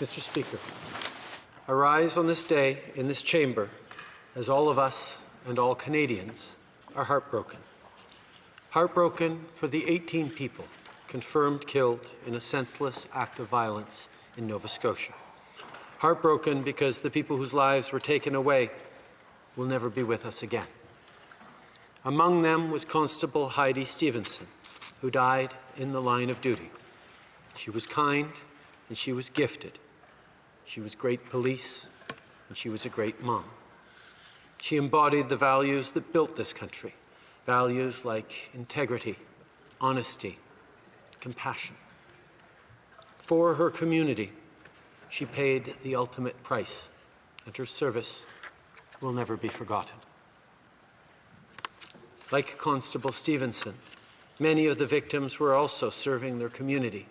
Mr. Speaker, I rise on this day in this chamber as all of us and all Canadians are heartbroken. Heartbroken for the 18 people confirmed killed in a senseless act of violence in Nova Scotia. Heartbroken because the people whose lives were taken away will never be with us again. Among them was Constable Heidi Stevenson, who died in the line of duty. She was kind and she was gifted. She was great police and she was a great mom. She embodied the values that built this country, values like integrity, honesty, compassion. For her community, she paid the ultimate price, and her service will never be forgotten. Like Constable Stevenson, many of the victims were also serving their community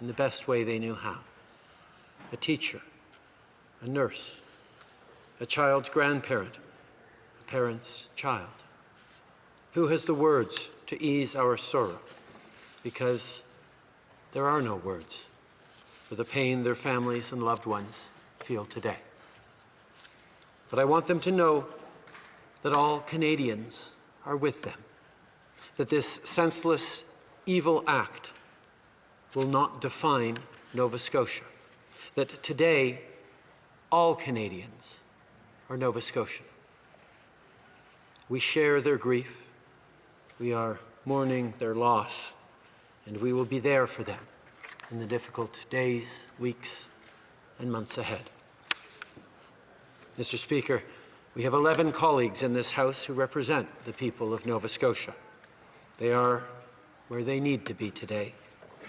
in the best way they knew how. A teacher, a nurse, a child's grandparent, a parent's child. Who has the words to ease our sorrow? Because there are no words for the pain their families and loved ones feel today. But I want them to know that all Canadians are with them, that this senseless, evil act will not define Nova Scotia, that today all Canadians are Nova Scotian. We share their grief, we are mourning their loss, and we will be there for them in the difficult days, weeks, and months ahead. Mr. Speaker, we have 11 colleagues in this House who represent the people of Nova Scotia. They are where they need to be today,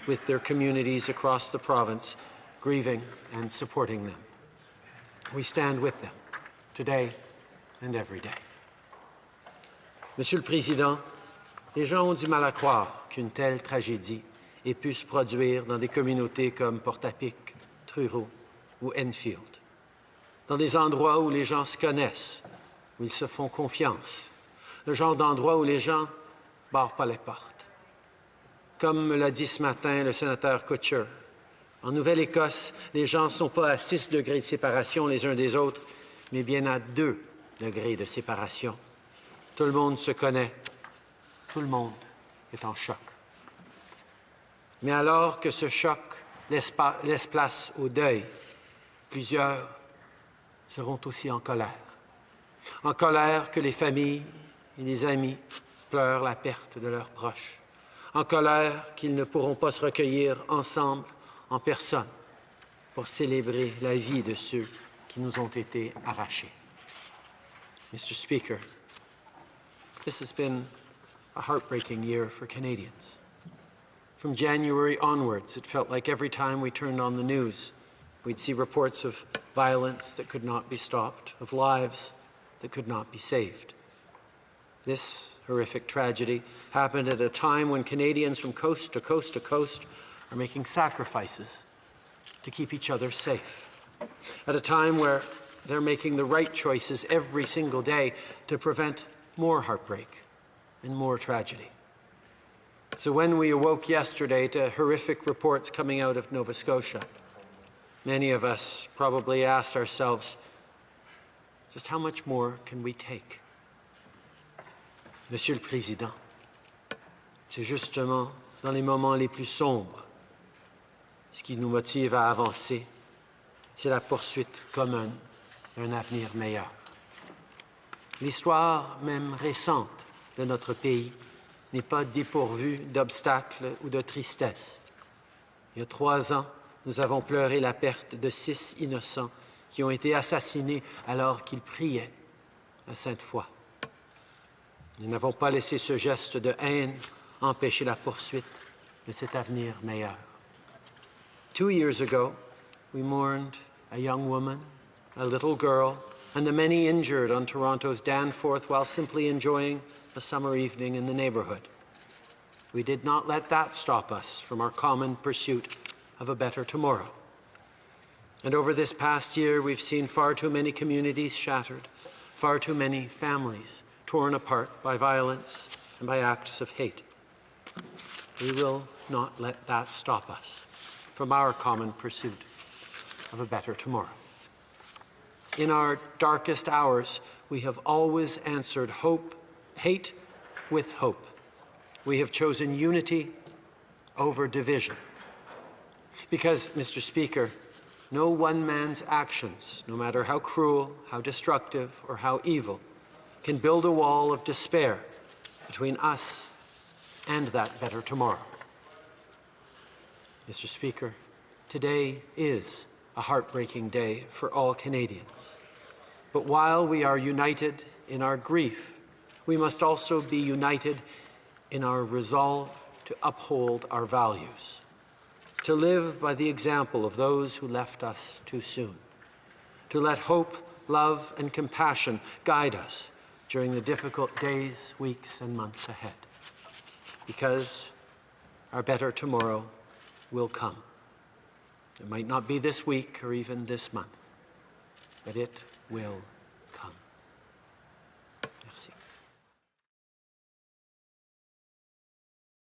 with their communities across the province, grieving and supporting them. We stand with them, today and every day. Monsieur le Président, les gens ont du mal à croire qu'une telle tragédie ait pu se produire dans des communautés comme Portapic, Truro ou Enfield dans des endroits où les gens se connaissent, où ils se font confiance, le genre d'endroit où les gens barrent pas les portes. Comme me l'a dit ce matin le sénateur Kutcher, en Nouvelle-Écosse, les gens ne sont pas à 6 degrés de séparation les uns des autres, mais bien à 2 degrés de séparation. Tout le monde se connaît, tout le monde est en choc. Mais alors que ce choc laisse, laisse place au deuil, plusieurs seront aussi en colère. En colère que les familles et les amis pleurent la perte de leurs proches. En colère qu'ils ne pourront pas se recueillir ensemble en personne pour célébrer la vie de ceux qui nous ont été arrachés. Mr. Speaker, this has been a heartbreaking year for Canadians. From January onwards, it felt like every time we turned on the news, we'd see reports of violence that could not be stopped, of lives that could not be saved. This horrific tragedy happened at a time when Canadians from coast to coast to coast are making sacrifices to keep each other safe. At a time where they're making the right choices every single day to prevent more heartbreak and more tragedy. So when we awoke yesterday to horrific reports coming out of Nova Scotia, many of us probably asked ourselves, just how much more can we take? Monsieur le Président, c'est justement dans les moments les plus sombres ce qui nous motive à avancer, c'est la poursuite commune d'un avenir meilleur. L'histoire même récente de notre pays n'est pas dépourvue d'obstacles ou de tristesse. Il y a trois ans, nous avons pleuré la perte de six innocents qui ont été assassinés alors qu'ils priaient à Sainte-Foy. Nous n'avons pas laissé ce geste de haine empêcher la poursuite de cet avenir meilleur. Two years ago, we mourned a young woman, a little girl, and the many injured on Toronto's Danforth while simply enjoying a summer evening in the neighbourhood. We did not let that stop us from our common pursuit of a better tomorrow. And over this past year, we've seen far too many communities shattered, far too many families torn apart by violence and by acts of hate. We will not let that stop us from our common pursuit of a better tomorrow. In our darkest hours, we have always answered hope, hate with hope. We have chosen unity over division. Because, Mr. Speaker, no one man's actions, no matter how cruel, how destructive, or how evil, can build a wall of despair between us and that better tomorrow. Mr. Speaker, today is a heartbreaking day for all Canadians. But while we are united in our grief, we must also be united in our resolve to uphold our values, to live by the example of those who left us too soon, to let hope, love, and compassion guide us during the difficult days, weeks, and months ahead. Because our better tomorrow will come. It might not be this week or even this month, but it will